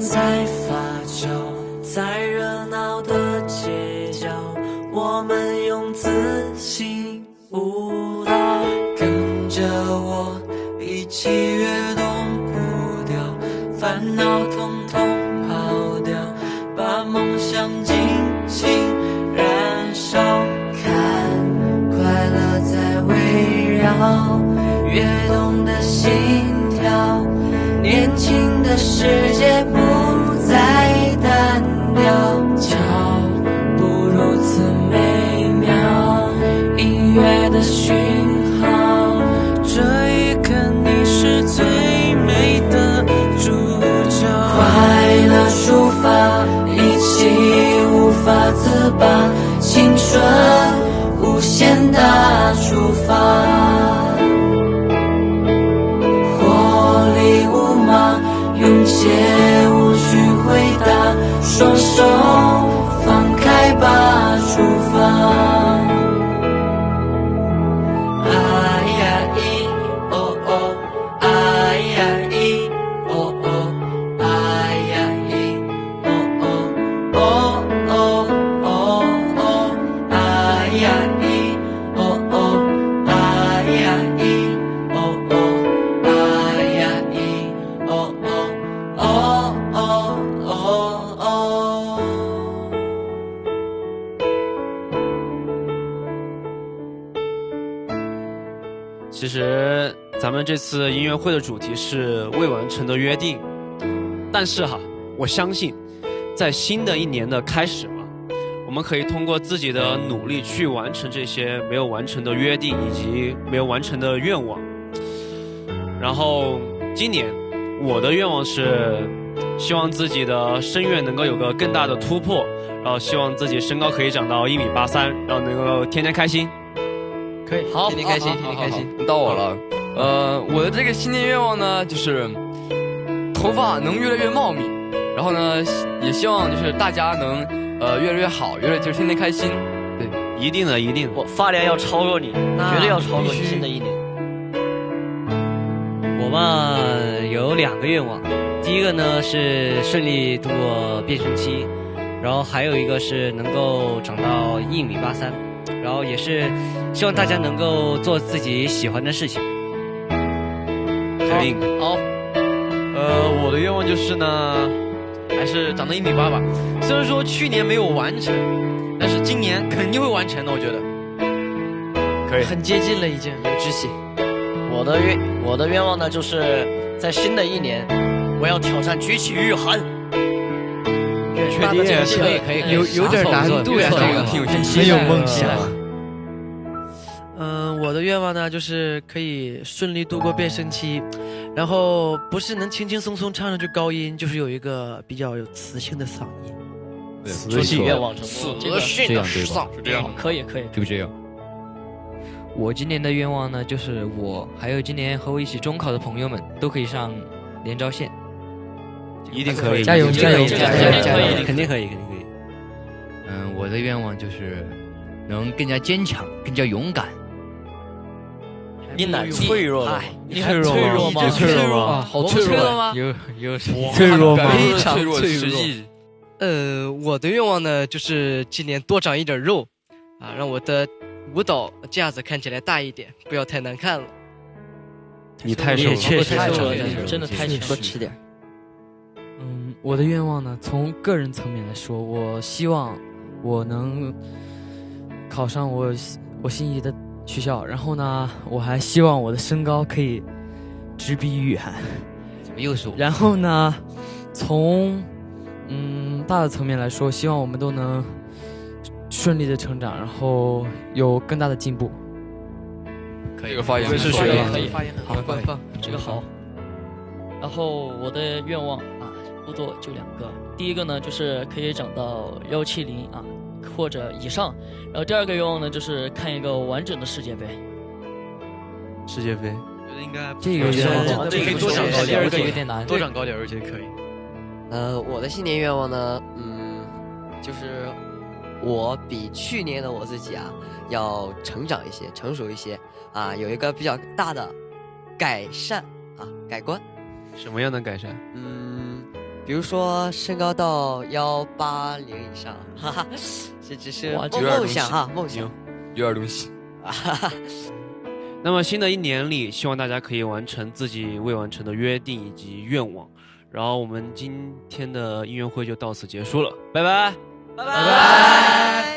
在发酵，在热闹的街角，我们用自信舞蹈，跟着我一起跃动步调，烦恼统统抛掉，把梦想尽情燃烧，看快乐在围绕，跃动的心跳。年轻的世界不再单调，马，勇且无需回答，双手放开吧，出发。哎其实咱们这次音乐会的主题是未完成的约定，但是哈，我相信，在新的一年的开始嘛，我们可以通过自己的努力去完成这些没有完成的约定以及没有完成的愿望。然后今年我的愿望是，希望自己的声乐能够有个更大的突破，然后希望自己身高可以长到一米八三，然后能够天天开心。可以，好，天天开心，天天开。心。到我了，呃，我的这个新年愿望呢，就是头发能越来越茂密，然后呢，也希望就是大家能呃越来越好，越来就是天天开心。对，一定的，一定的。我发量要超过你，绝对要超过你。新的一年，我嘛有两个愿望，第一个呢是顺利度过变声期，然后还有一个是能够长到一米八三，然后也是希望大家能够做自己喜欢的事情。肯定。好，呃，我的愿望就是呢，还是长到一米八吧。虽然说去年没有完成，但是今年肯定会完成的，我觉得。可以很接近了，已经有志气。我的愿我的愿望呢，就是在新的一年，我要挑战举起御寒。确定可以可以，有有点难度呀，这个挺有梦想。的愿望呢，就是可以顺利度过变声期，然后不是能轻轻松松唱上去高音，就是有一个比较有磁性的嗓音。磁性愿望成功，这个训这样对吧？是这样。可以可以。就这样。我今年的愿望呢，就是我还有今年和我一起中考的朋友们都可以上连招线。一定可以，加油加油加油加油！肯定可以，肯定可以。嗯，我的愿望就是能更加坚强，更加勇敢。你哪脆弱了？你很脆弱吗？有脆弱吗？啊，好脆弱吗？有有脆弱吗非常脆弱实际。呃，我的愿望呢，就是今年多长一点肉，啊，让我的舞蹈架子看起来大一点，不要太难看了。你太瘦了，确实太瘦了真的太你多多吃点。嗯，我的愿望呢，从个人层面来说，我希望我能考上我我心仪的学校，然后呢，我还希望我的身高可以直逼雨涵。怎么又是我？然后呢，从嗯大的层面来说，希望我们都能顺利的成长，然后有更大的进步。这个发言是学了可以，好，官方。这个好。然后我的愿望啊，不多，就两个。第一个呢，就是可以长到幺七零啊或者以上。然后第二个愿望呢，就是看一个完整的世界杯。世界杯，觉得应该这个愿望这个可以多长高第二点，个有点难。多长高点，而且可以。呃，我的新年愿望呢，嗯，就是我比去年的我自己啊，要成长一些，成熟一些啊，有一个比较大的改善啊，改观。什么样的改善？嗯，比如说身高到幺八零以上，哈哈，这只是梦想哈，梦想。有点东西。那么新的一年里，希望大家可以完成自己未完成的约定以及愿望。然后我们今天的音乐会就到此结束了，拜拜。拜拜。